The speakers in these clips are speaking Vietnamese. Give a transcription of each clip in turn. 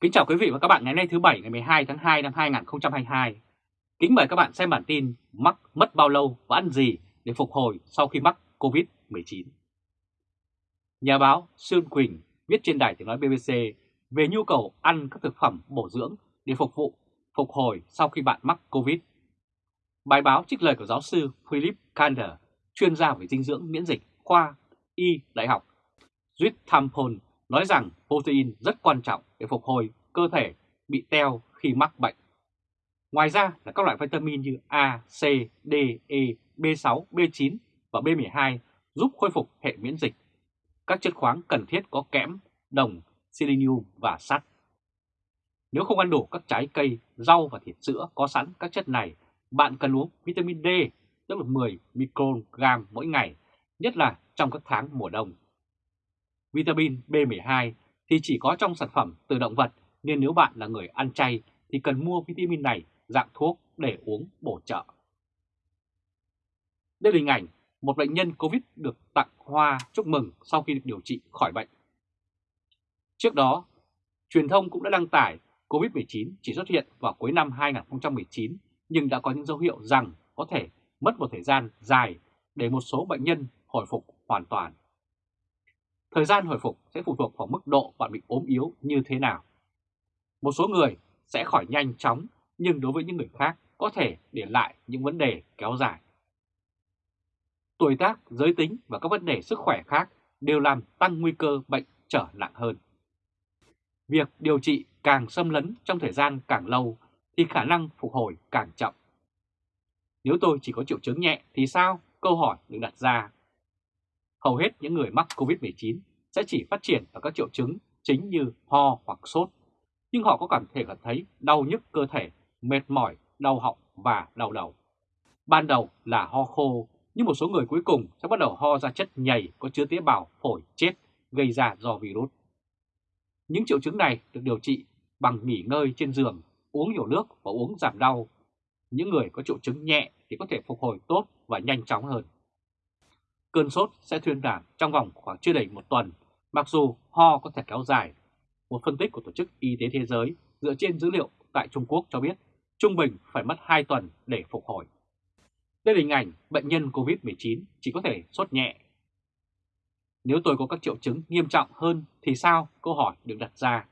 Kính chào quý vị và các bạn ngày nay thứ Bảy ngày 12 tháng 2 năm 2022. Kính mời các bạn xem bản tin mắc mất bao lâu và ăn gì để phục hồi sau khi mắc COVID-19. Nhà báo Sương Quỳnh viết trên đài tiếng nói BBC về nhu cầu ăn các thực phẩm bổ dưỡng để phục vụ phục hồi sau khi bạn mắc COVID. Bài báo trích lời của giáo sư Philip Kander, chuyên gia về dinh dưỡng miễn dịch khoa Y Đại học Swithampton nói rằng protein rất quan trọng để phục hồi cơ thể bị teo khi mắc bệnh. Ngoài ra là các loại vitamin như A, C, D, E, B6, B9 và B12 giúp khôi phục hệ miễn dịch. Các chất khoáng cần thiết có kẽm, đồng, selenium và sắt. Nếu không ăn đủ các trái cây, rau và thịt sữa có sẵn các chất này, bạn cần uống vitamin D, tức là 10 microgram mỗi ngày, nhất là trong các tháng mùa đông. Vitamin B12 thì chỉ có trong sản phẩm từ động vật nên nếu bạn là người ăn chay thì cần mua vitamin này dạng thuốc để uống bổ trợ. Đây là hình ảnh một bệnh nhân Covid được tặng hoa chúc mừng sau khi được điều trị khỏi bệnh. Trước đó, truyền thông cũng đã đăng tải Covid-19 chỉ xuất hiện vào cuối năm 2019 nhưng đã có những dấu hiệu rằng có thể mất một thời gian dài để một số bệnh nhân hồi phục hoàn toàn. Thời gian hồi phục sẽ phụ thuộc vào mức độ bạn bị ốm yếu như thế nào. Một số người sẽ khỏi nhanh chóng, nhưng đối với những người khác có thể để lại những vấn đề kéo dài. Tuổi tác, giới tính và các vấn đề sức khỏe khác đều làm tăng nguy cơ bệnh trở nặng hơn. Việc điều trị càng xâm lấn trong thời gian càng lâu thì khả năng phục hồi càng chậm. Nếu tôi chỉ có triệu chứng nhẹ thì sao? Câu hỏi được đặt ra hầu hết những người mắc COVID-19 sẽ chỉ phát triển ở các triệu chứng chính như ho hoặc sốt, nhưng họ có cảm thể cảm thấy đau nhức cơ thể, mệt mỏi, đau họng và đau đầu. Ban đầu là ho khô, nhưng một số người cuối cùng sẽ bắt đầu ho ra chất nhầy có chứa tế bào phổi chết gây ra do virus. Những triệu chứng này được điều trị bằng nghỉ ngơi trên giường, uống nhiều nước và uống giảm đau. Những người có triệu chứng nhẹ thì có thể phục hồi tốt và nhanh chóng hơn. Cơn sốt sẽ thuyên giảm trong vòng khoảng chưa đầy một tuần, mặc dù ho có thể kéo dài. Một phân tích của Tổ chức Y tế Thế giới dựa trên dữ liệu tại Trung Quốc cho biết trung bình phải mất 2 tuần để phục hồi. Đây là hình ảnh bệnh nhân COVID-19 chỉ có thể sốt nhẹ. Nếu tôi có các triệu chứng nghiêm trọng hơn thì sao? Câu hỏi được đặt ra.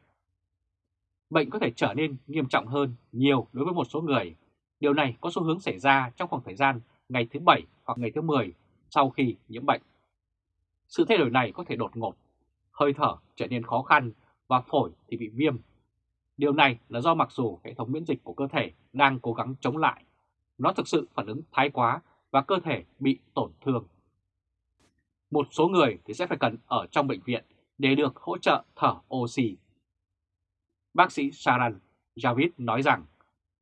Bệnh có thể trở nên nghiêm trọng hơn nhiều đối với một số người. Điều này có xu hướng xảy ra trong khoảng thời gian ngày thứ Bảy hoặc ngày thứ 10 sau khi nhiễm bệnh. Sự thay đổi này có thể đột ngột, hơi thở trở nên khó khăn và phổi thì bị viêm. Điều này là do mặc dù hệ thống miễn dịch của cơ thể đang cố gắng chống lại, nó thực sự phản ứng thái quá và cơ thể bị tổn thương. Một số người thì sẽ phải cần ở trong bệnh viện để được hỗ trợ thở oxy. Bác sĩ Saran Javid nói rằng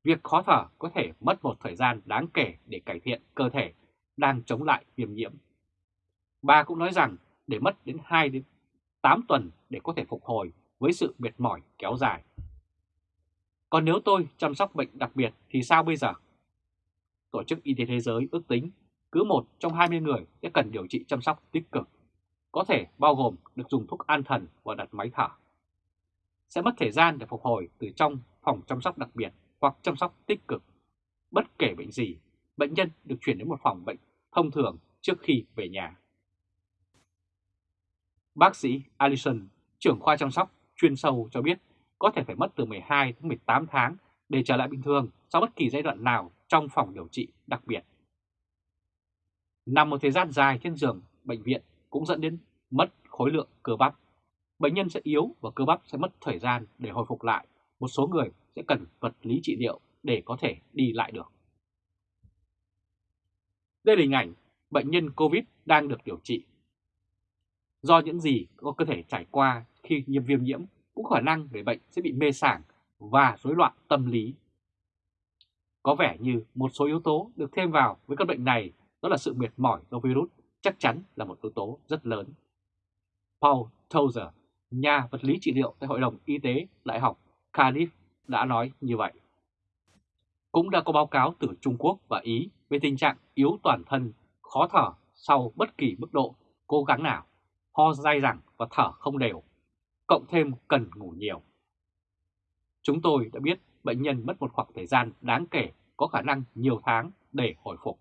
việc khó thở có thể mất một thời gian đáng kể để cải thiện cơ thể đang chống lại viêm nhiễm. Bà cũng nói rằng để mất đến 2 đến 8 tuần để có thể phục hồi với sự mệt mỏi kéo dài. Còn nếu tôi chăm sóc bệnh đặc biệt thì sao bây giờ? Tổ chức Y tế Thế giới ước tính cứ một trong 20 người sẽ cần điều trị chăm sóc tích cực, có thể bao gồm được dùng thuốc an thần và đặt máy thở. Sẽ mất thời gian để phục hồi từ trong phòng chăm sóc đặc biệt hoặc chăm sóc tích cực. Bất kể bệnh gì, bệnh nhân được chuyển đến một phòng bệnh thông thường trước khi về nhà. Bác sĩ Allison, trưởng khoa chăm sóc chuyên sâu cho biết có thể phải mất từ 12 đến 18 tháng để trở lại bình thường sau bất kỳ giai đoạn nào trong phòng điều trị đặc biệt. Nằm một thời gian dài trên giường bệnh viện cũng dẫn đến mất khối lượng cơ bắp. Bệnh nhân sẽ yếu và cơ bắp sẽ mất thời gian để hồi phục lại. Một số người sẽ cần vật lý trị liệu để có thể đi lại được. Đây là hình ảnh bệnh nhân COVID đang được điều trị. Do những gì có cơ thể trải qua khi nhiễm viêm nhiễm cũng khả năng người bệnh sẽ bị mê sảng và rối loạn tâm lý. Có vẻ như một số yếu tố được thêm vào với căn bệnh này đó là sự mệt mỏi do virus chắc chắn là một yếu tố rất lớn. Paul Tozer, nhà vật lý trị liệu tại Hội đồng Y tế Đại học Cardiff đã nói như vậy. Cũng đã có báo cáo từ Trung Quốc và Ý về tình trạng yếu toàn thân, khó thở sau bất kỳ mức độ cố gắng nào, ho dai dẳng và thở không đều, cộng thêm cần ngủ nhiều. Chúng tôi đã biết bệnh nhân mất một khoảng thời gian đáng kể có khả năng nhiều tháng để hồi phục.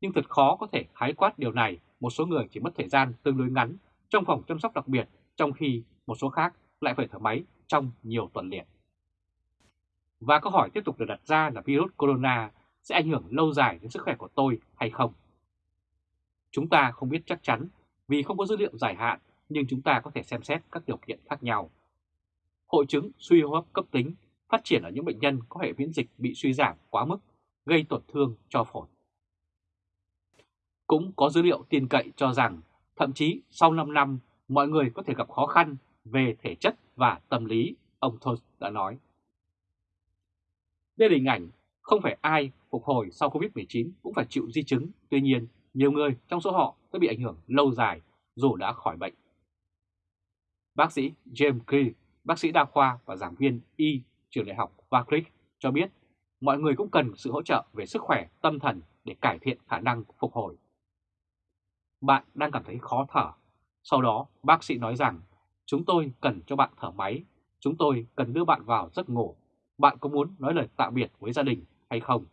Nhưng thật khó có thể khái quát điều này, một số người chỉ mất thời gian tương đối ngắn trong phòng chăm sóc đặc biệt, trong khi một số khác lại phải thở máy trong nhiều tuần liền. Và câu hỏi tiếp tục được đặt ra là virus corona sẽ ảnh hưởng lâu dài đến sức khỏe của tôi hay không? Chúng ta không biết chắc chắn vì không có dữ liệu dài hạn, nhưng chúng ta có thể xem xét các điều kiện khác nhau. Hội chứng suy hô hấp cấp tính phát triển ở những bệnh nhân có hệ miễn dịch bị suy giảm quá mức, gây tổn thương cho phổi. Cũng có dữ liệu tin cậy cho rằng thậm chí sau 5 năm mọi người có thể gặp khó khăn về thể chất và tâm lý, ông Thoth đã nói. Đây là hình ảnh không phải ai phục hồi sau Covid-19 cũng phải chịu di chứng, tuy nhiên nhiều người trong số họ sẽ bị ảnh hưởng lâu dài dù đã khỏi bệnh. Bác sĩ James Key, bác sĩ đa khoa và giảng viên Y trường đại học Warwick cho biết mọi người cũng cần sự hỗ trợ về sức khỏe tâm thần để cải thiện khả năng phục hồi. Bạn đang cảm thấy khó thở. Sau đó bác sĩ nói rằng chúng tôi cần cho bạn thở máy, chúng tôi cần đưa bạn vào giấc ngủ. Bạn có muốn nói lời tạm biệt với gia đình hay không?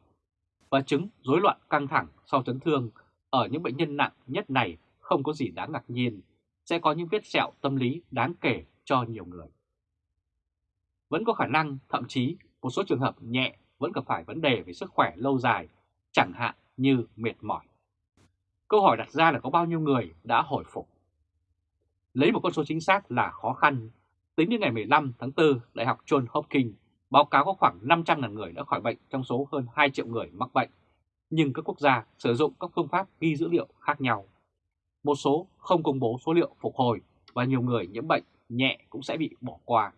Và chứng rối loạn căng thẳng sau chấn thương ở những bệnh nhân nặng nhất này không có gì đáng ngạc nhiên, sẽ có những vết sẹo tâm lý đáng kể cho nhiều người. Vẫn có khả năng, thậm chí một số trường hợp nhẹ vẫn gặp phải vấn đề về sức khỏe lâu dài, chẳng hạn như mệt mỏi. Câu hỏi đặt ra là có bao nhiêu người đã hồi phục? Lấy một con số chính xác là khó khăn. Tính đến ngày 15 tháng 4, Đại học John Hopkins báo cáo có khoảng 500.000 người đã khỏi bệnh trong số hơn 2 triệu người mắc bệnh. Nhưng các quốc gia sử dụng các phương pháp ghi dữ liệu khác nhau. Một số không công bố số liệu phục hồi và nhiều người nhiễm bệnh nhẹ cũng sẽ bị bỏ qua.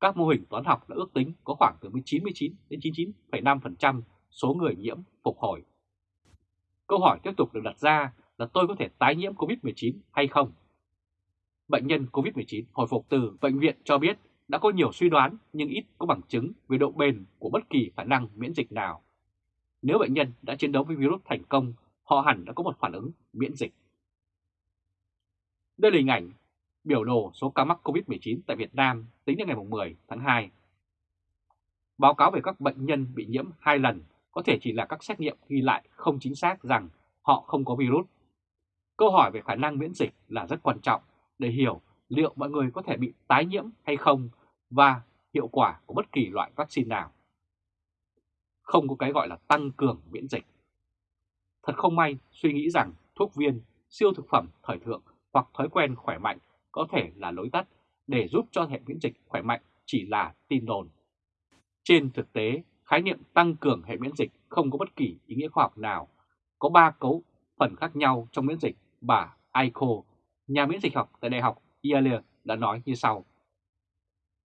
Các mô hình toán học đã ước tính có khoảng từ 99 đến 99,5% số người nhiễm phục hồi. Câu hỏi tiếp tục được đặt ra là tôi có thể tái nhiễm COVID-19 hay không? Bệnh nhân COVID-19 hồi phục từ bệnh viện cho biết đã có nhiều suy đoán nhưng ít có bằng chứng về độ bền của bất kỳ khả năng miễn dịch nào. Nếu bệnh nhân đã chiến đấu với virus thành công, họ hẳn đã có một phản ứng miễn dịch. Đây là hình ảnh biểu đồ số ca mắc COVID-19 tại Việt Nam tính đến ngày 10 tháng 2. Báo cáo về các bệnh nhân bị nhiễm hai lần có thể chỉ là các xét nghiệm ghi lại không chính xác rằng họ không có virus. Câu hỏi về khả năng miễn dịch là rất quan trọng để hiểu liệu mọi người có thể bị tái nhiễm hay không và hiệu quả của bất kỳ loại vaccine nào. Không có cái gọi là tăng cường miễn dịch. Thật không may suy nghĩ rằng thuốc viên, siêu thực phẩm thời thượng hoặc thói quen khỏe mạnh có thể là lối tắt để giúp cho hệ miễn dịch khỏe mạnh chỉ là tin đồn. Trên thực tế, khái niệm tăng cường hệ miễn dịch không có bất kỳ ý nghĩa khoa học nào. Có ba cấu phần khác nhau trong miễn dịch, bà Aiko, nhà miễn dịch học tại Đại học Yale đã nói như sau.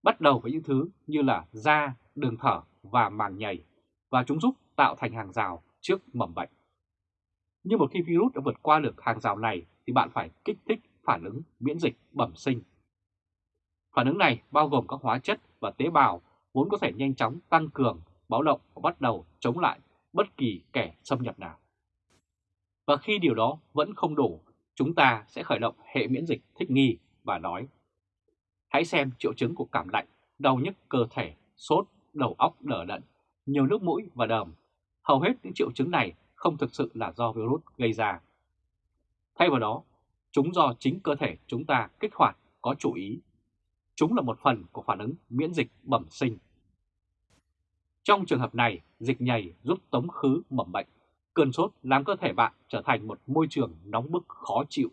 Bắt đầu với những thứ như là da, đường thở và màng nhầy, và chúng giúp tạo thành hàng rào trước mầm bệnh. Nhưng một khi virus đã vượt qua được hàng rào này thì bạn phải kích thích phản ứng miễn dịch bẩm sinh. Phản ứng này bao gồm các hóa chất và tế bào vốn có thể nhanh chóng tăng cường, báo động và bắt đầu chống lại bất kỳ kẻ xâm nhập nào. Và khi điều đó vẫn không đủ, chúng ta sẽ khởi động hệ miễn dịch thích nghi và nói Hãy xem triệu chứng của cảm lạnh, đau nhức cơ thể, sốt, đầu óc đờ đẫn, nhiều nước mũi và đờm. Hầu hết những triệu chứng này không thực sự là do virus gây ra. Thay vào đó, chúng do chính cơ thể chúng ta kích hoạt có chủ ý. Chúng là một phần của phản ứng miễn dịch bẩm sinh. Trong trường hợp này, dịch nhầy giúp tống khứ mầm bệnh. Cơn sốt làm cơ thể bạn trở thành một môi trường nóng bức khó chịu,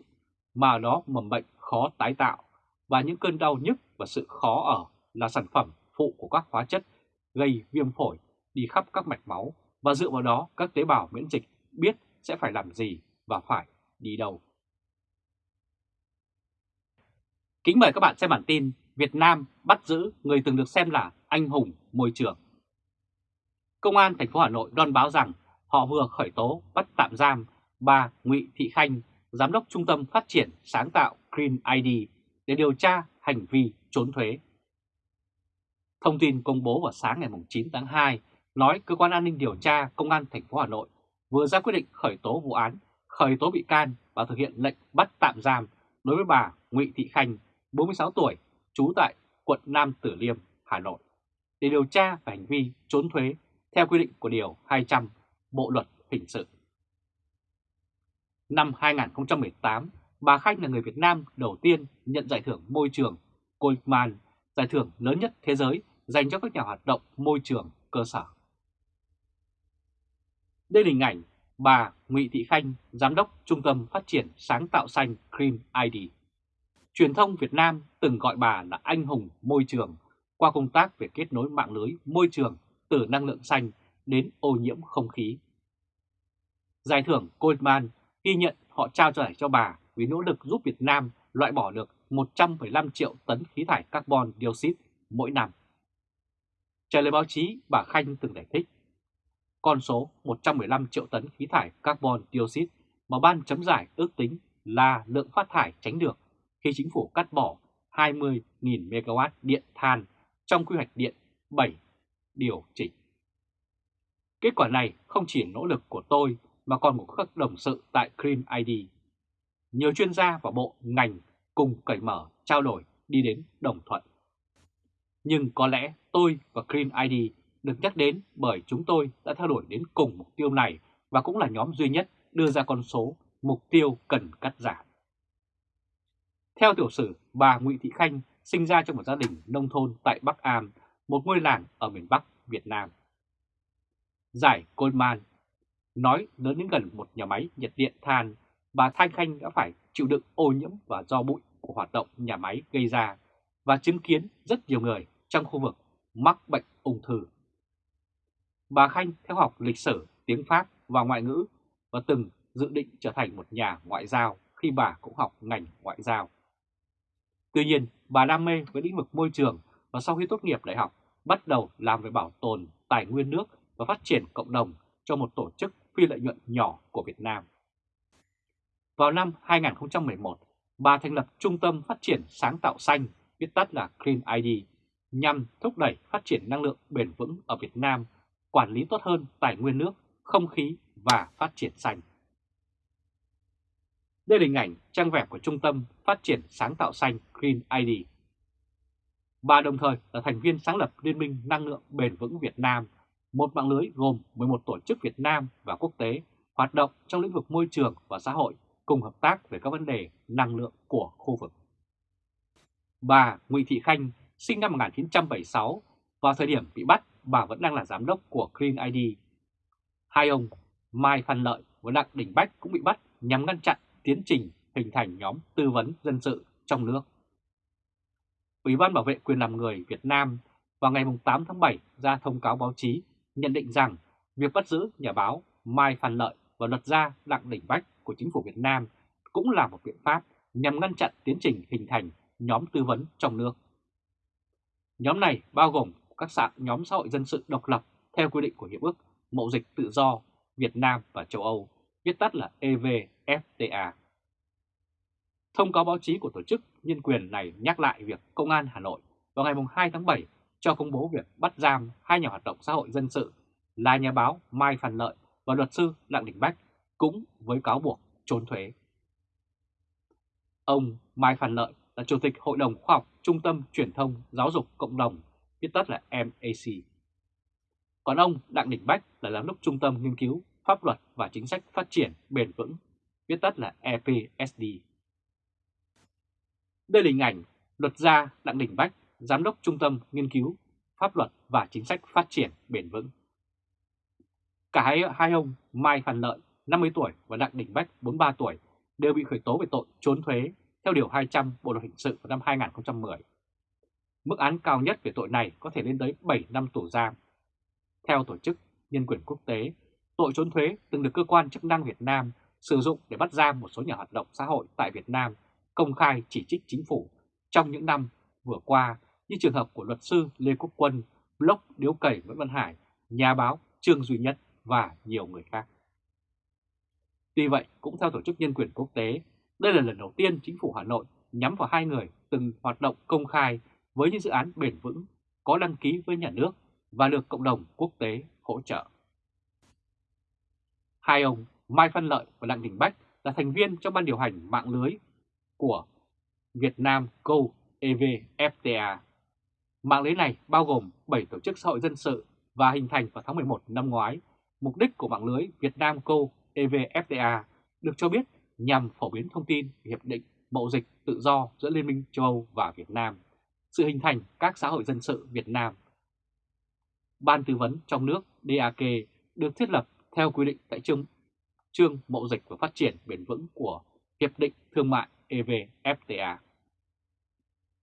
mà đó mầm bệnh khó tái tạo, và những cơn đau nhức và sự khó ở là sản phẩm phụ của các hóa chất gây viêm phổi đi khắp các mạch máu và dựa vào đó các tế bào miễn dịch biết sẽ phải làm gì và phải đi đâu. Kính mời các bạn xem bản tin Việt Nam bắt giữ người từng được xem là anh hùng môi trường. Công an thành phố Hà Nội đoan báo rằng họ vừa khởi tố bắt tạm giam bà Ngụy Thị Khanh, giám đốc Trung tâm Phát triển Sáng tạo Green ID để điều tra hành vi trốn thuế. Thông tin công bố vào sáng ngày 9 tháng 2 nói cơ quan an ninh điều tra Công an thành phố Hà Nội vừa ra quyết định khởi tố vụ án, khởi tố bị can và thực hiện lệnh bắt tạm giam đối với bà Nguyễn Thị Khanh, 46 tuổi, trú tại quận Nam Tử Liêm, Hà Nội để điều tra về hành vi trốn thuế theo quy định của Điều 200 Bộ Luật Hình sự. Năm 2018, bà Khanh là người Việt Nam đầu tiên nhận giải thưởng môi trường Goldman, giải thưởng lớn nhất thế giới dành cho các nhà hoạt động môi trường cơ sở. Đây là hình ảnh bà Ngụy Thị Khanh, Giám đốc Trung tâm Phát triển Sáng tạo Xanh Green ID. Truyền thông Việt Nam từng gọi bà là anh hùng môi trường qua công tác về kết nối mạng lưới môi trường từ năng lượng xanh đến ô nhiễm không khí. Giải thưởng Goldman ghi nhận họ trao giải cho bà vì nỗ lực giúp Việt Nam loại bỏ được 115 triệu tấn khí thải carbon dioxide mỗi năm. Trả lời báo chí, bà Khanh từng giải thích, con số 115 triệu tấn khí thải carbon dioxide mà ban chấm giải ước tính là lượng phát thải tránh được khi chính phủ cắt bỏ 20.000 MW điện than trong quy hoạch điện 7 điều chỉnh. Kết quả này không chỉ nỗ lực của tôi mà còn của các đồng sự tại Green ID. Nhiều chuyên gia và bộ ngành cùng cởi mở trao đổi đi đến đồng thuận. Nhưng có lẽ tôi và Green ID được nhắc đến bởi chúng tôi đã theo đuổi đến cùng mục tiêu này và cũng là nhóm duy nhất đưa ra con số mục tiêu cần cắt giảm. Theo tiểu sử, bà Nguyễn Thị Khanh sinh ra trong một gia đình nông thôn tại Bắc Am, một ngôi làng ở miền Bắc Việt Nam. Giải Goldman nói lớn đến gần một nhà máy nhiệt điện than, bà Thanh Khanh đã phải chịu đựng ô nhiễm và do bụi của hoạt động nhà máy gây ra và chứng kiến rất nhiều người trong khu vực mắc bệnh ung thư. Bà Khanh theo học lịch sử, tiếng Pháp và ngoại ngữ và từng dự định trở thành một nhà ngoại giao khi bà cũng học ngành ngoại giao. Tuy nhiên, bà đam mê với lĩnh vực môi trường và sau khi tốt nghiệp đại học bắt đầu làm về bảo tồn tài nguyên nước và phát triển cộng đồng cho một tổ chức phi lợi nhuận nhỏ của Việt Nam. Vào năm 2011, bà thành lập Trung tâm Phát triển Sáng tạo Xanh, viết tắt là Clean ID, nhằm thúc đẩy phát triển năng lượng bền vững ở Việt Nam, quản lý tốt hơn tài nguyên nước, không khí và phát triển xanh. Đây là hình ảnh trang web của Trung tâm Phát triển Sáng tạo Xanh Green ID. Bà đồng thời là thành viên sáng lập Liên minh Năng lượng Bền vững Việt Nam, một mạng lưới gồm 11 tổ chức Việt Nam và quốc tế hoạt động trong lĩnh vực môi trường và xã hội cùng hợp tác về các vấn đề năng lượng của khu vực. Bà Nguyễn Thị Khanh sinh năm 1976, vào thời điểm bị bắt bà vẫn đang là giám đốc của Clean ID. Hai ông Mai Phan Lợi và Đặng Đình Bách cũng bị bắt nhằm ngăn chặn tiến trình hình thành nhóm tư vấn dân sự trong nước. Ủy ban Bảo vệ quyền làm người Việt Nam vào ngày 8 tháng 7 ra thông cáo báo chí nhận định rằng việc bắt giữ nhà báo Mai Phan Lợi và luật gia Đặng Đình Bách của chính phủ Việt Nam cũng là một biện pháp nhằm ngăn chặn tiến trình hình thành nhóm tư vấn trong nước. Nhóm này bao gồm các xã nhóm xã hội dân sự độc lập theo quy định của Hiệp ước Mậu dịch tự do Việt Nam và châu Âu, viết tắt là EVFTA. Thông cáo báo chí của tổ chức nhân quyền này nhắc lại việc Công an Hà Nội vào ngày 2 tháng 7 cho công bố việc bắt giam hai nhà hoạt động xã hội dân sự là nhà báo Mai Phan Lợi và luật sư Đặng Đình Bách cũng với cáo buộc trốn thuế. Ông Mai Phan Lợi là Chủ tịch Hội đồng Khoa học Trung tâm Truyền thông Giáo dục Cộng đồng, viết tắt là MAC. Còn ông Đặng Đình Bách là Giám đốc Trung tâm Nghiên cứu Pháp luật và Chính sách Phát triển Bền vững, viết tắt là EPSD. Đây là hình ảnh luật gia Đặng Đình Bách, Giám đốc Trung tâm Nghiên cứu Pháp luật và Chính sách Phát triển Bền vững. Cả hai, hai ông Mai Phan Lợi, 50 tuổi và Đặng Đình Bách, 43 tuổi, đều bị khởi tố về tội trốn thuế theo Điều 200 Bộ Luật Hình sự vào năm 2010. Mức án cao nhất về tội này có thể lên tới 7 năm tù giam. Theo Tổ chức Nhân quyền Quốc tế, tội trốn thuế từng được cơ quan chức năng Việt Nam sử dụng để bắt giam một số nhà hoạt động xã hội tại Việt Nam công khai chỉ trích chính phủ trong những năm vừa qua như trường hợp của luật sư Lê Quốc Quân, blog Điếu Cẩy Nguyễn Văn Hải, nhà báo Trương Duy Nhất và nhiều người khác. Tuy vậy, cũng theo Tổ chức Nhân quyền Quốc tế, đây là lần đầu tiên chính phủ Hà Nội nhắm vào hai người từng hoạt động công khai với những dự án bền vững có đăng ký với nhà nước và được cộng đồng quốc tế hỗ trợ. Hai ông Mai Văn Lợi và Đặng Đình Bách là thành viên trong ban điều hành mạng lưới của Việt Nam Go EVFTA. Mạng lưới này bao gồm 7 tổ chức xã hội dân sự và hình thành vào tháng 11 năm ngoái. Mục đích của mạng lưới Việt Nam Co EVFTA được cho biết nhằm phổ biến thông tin về Hiệp định Mậu dịch tự do giữa Liên minh châu Âu và Việt Nam, sự hình thành các xã hội dân sự Việt Nam. Ban tư vấn trong nước DAK được thiết lập theo quy định tại chương, chương Mậu dịch và Phát triển bền vững của Hiệp định Thương mại EVFTA.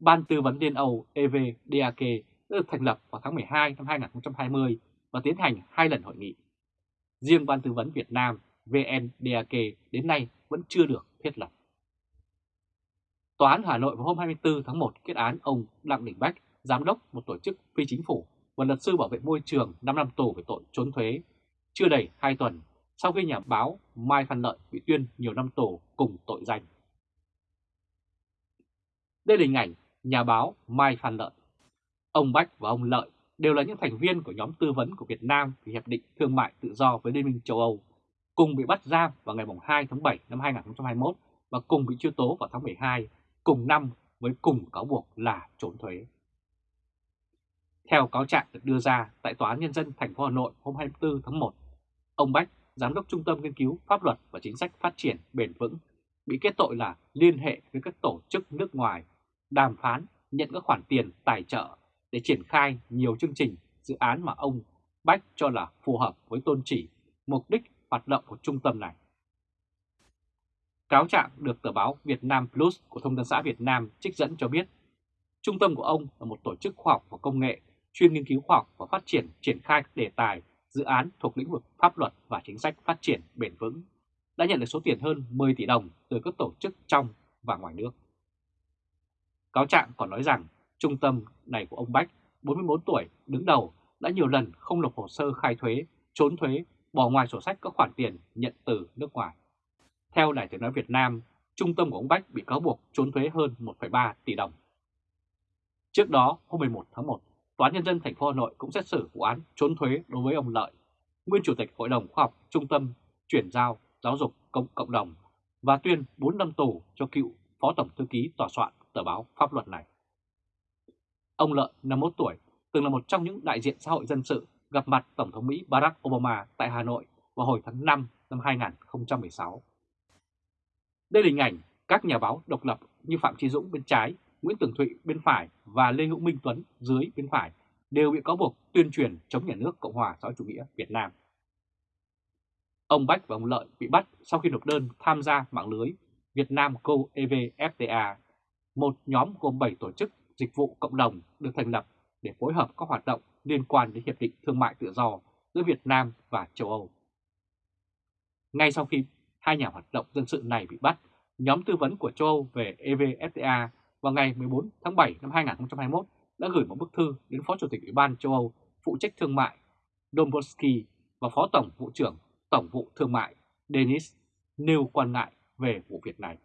Ban tư vấn Liên Âu EVDAK đã được thành lập vào tháng 12 năm 2020 và tiến hành hai lần hội nghị. Riêng Ban tư vấn Việt Nam VNDAK đến nay vẫn chưa được thiết lập. Tòa án Hà Nội vào hôm 24 tháng 1 kết án ông Đặng Đình Bách, giám đốc một tổ chức phi chính phủ và luật sư bảo vệ môi trường 5 năm tù về tội trốn thuế, chưa đầy 2 tuần sau khi nhà báo Mai Phan Lợi bị tuyên nhiều năm tù cùng tội danh. Đây là hình ảnh nhà báo Mai Phan Lợi. Ông Bách và ông Lợi đều là những thành viên của nhóm tư vấn của Việt Nam về Hiệp định Thương mại Tự do với Liên minh châu Âu, cùng bị bắt giam vào ngày 2 tháng 7 năm 2021 và cùng bị truy tố vào tháng 12 cùng năm với cùng cáo buộc là trốn thuế. Theo cáo trạng được đưa ra tại Tòa án Nhân dân thành phố Hà Nội hôm 24 tháng 1, ông Bách, Giám đốc Trung tâm Nghiên cứu Pháp luật và Chính sách Phát triển Bền vững, bị kết tội là liên hệ với các tổ chức nước ngoài, đàm phán, nhận các khoản tiền tài trợ để triển khai nhiều chương trình, dự án mà ông Bách cho là phù hợp với tôn chỉ, mục đích hoạt động của trung tâm này. Cáo trạng được tờ báo Việt Nam Plus của Thông tấn xã Việt Nam trích dẫn cho biết, trung tâm của ông là một tổ chức khoa học và công nghệ chuyên nghiên cứu khoa học và phát triển triển khai các đề tài, dự án thuộc lĩnh vực pháp luật và chính sách phát triển bền vững, đã nhận được số tiền hơn 10 tỷ đồng từ các tổ chức trong và ngoài nước. Cáo trạng còn nói rằng trung tâm này của ông Bách, 44 tuổi, đứng đầu đã nhiều lần không nộp hồ sơ khai thuế, trốn thuế, bỏ ngoài sổ sách các khoản tiền nhận từ nước ngoài. Theo Đài tiếng nói Việt Nam, trung tâm của ông Bách bị cáo buộc trốn thuế hơn 1,3 tỷ đồng. Trước đó, hôm 11 tháng 1, Tòa án Nhân dân thành phố Hà Nội cũng xét xử vụ án trốn thuế đối với ông Lợi, nguyên Chủ tịch Hội đồng Khoa học Trung tâm Chuyển giao Giáo dục Cộng, Cộng đồng và tuyên 4 năm tù cho cựu Phó Tổng Thư ký Tòa soạn tờ báo pháp luật này. Ông Lợi, 51 tuổi, từng là một trong những đại diện xã hội dân sự gặp mặt Tổng thống Mỹ Barack Obama tại Hà Nội vào hồi tháng 5 năm 2016. Đây là hình ảnh các nhà báo độc lập như Phạm Trí Dũng bên trái, Nguyễn Tường Thụy bên phải và Lê Hữu Minh Tuấn dưới bên phải đều bị cáo buộc tuyên truyền chống nhà nước Cộng hòa xã hội chủ nghĩa Việt Nam. Ông Bách và ông Lợi bị bắt sau khi nộp đơn tham gia mạng lưới Việt Nam Co EVFTA, một nhóm gồm 7 tổ chức dịch vụ cộng đồng được thành lập để phối hợp các hoạt động liên quan đến Hiệp định Thương mại Tự do giữa Việt Nam và châu Âu. Ngay sau khi hai nhà hoạt động dân sự này bị bắt, nhóm tư vấn của châu Âu về EVFTA vào ngày 14 tháng 7 năm 2021 đã gửi một bức thư đến Phó Chủ tịch Ủy ban châu Âu phụ trách thương mại Dombrovski và Phó Tổng vụ trưởng Tổng vụ Thương mại Denis nêu quan ngại về vụ việc này.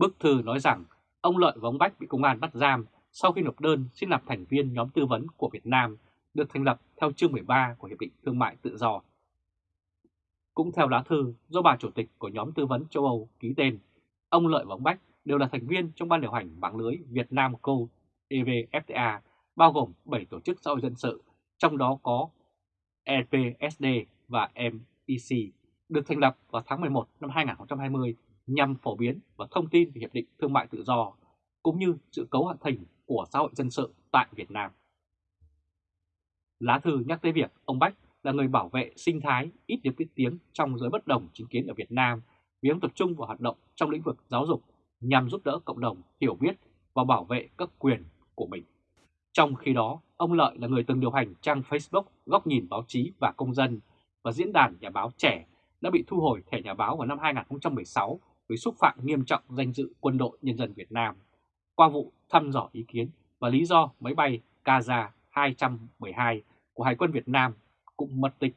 Bức thư nói rằng ông Lợi và ông Bách bị công an bắt giam sau khi nộp đơn xin làm thành viên nhóm tư vấn của Việt Nam được thành lập theo chương 13 của Hiệp định Thương mại Tự do. Cũng theo lá thư do bà chủ tịch của nhóm tư vấn châu Âu ký tên, ông Lợi và ông Bách đều là thành viên trong ban điều hành mạng lưới Việt Nam Co EVFTA, bao gồm 7 tổ chức xã hội dân sự, trong đó có EPSD và MEC, được thành lập vào tháng 11 năm 2020 nhằm phổ biến và thông tin về Hiệp định Thương mại Tự do, cũng như sự cấu hạ thành của xã hội dân sự tại Việt Nam. Lá thư nhắc tới việc ông Bách là người bảo vệ sinh thái ít được biết tiếng trong giới bất đồng chính kiến ở Việt Nam vì ông tập trung vào hoạt động trong lĩnh vực giáo dục nhằm giúp đỡ cộng đồng hiểu biết và bảo vệ các quyền của mình. Trong khi đó, ông Lợi là người từng điều hành trang Facebook Góc nhìn báo chí và công dân và diễn đàn nhà báo trẻ đã bị thu hồi thẻ nhà báo vào năm 2016 với xúc phạm nghiêm trọng danh dự quân đội nhân dân Việt Nam qua vụ thăm dò ý kiến và lý do máy bay Kaza 212 của Hải quân Việt Nam cũng mất tích.